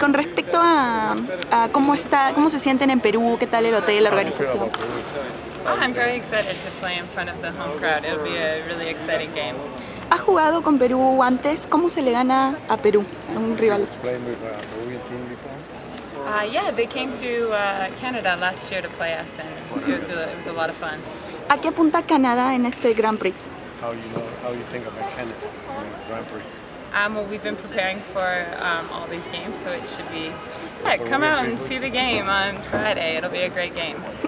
con respecto a, a, cómo está, cómo se sienten en Perú, qué tal el hotel, la organización. Oh, I'm very excited to play in front of the home crowd. It'll be a really exciting game. ¿Ha jugado con Perú antes? ¿Cómo se le gana a Perú, un rival? Uh, yeah, they came to uh, Canada last year to play us, and it was, a, it was a lot of fun. ¿A qué apunta Canadá en este Grand Prix? How you know, how you think about Canada Grand Prix? Um, well, we've been preparing for um, all these games, so it should be. Yeah, come out and see the game on Friday. It'll be a great game.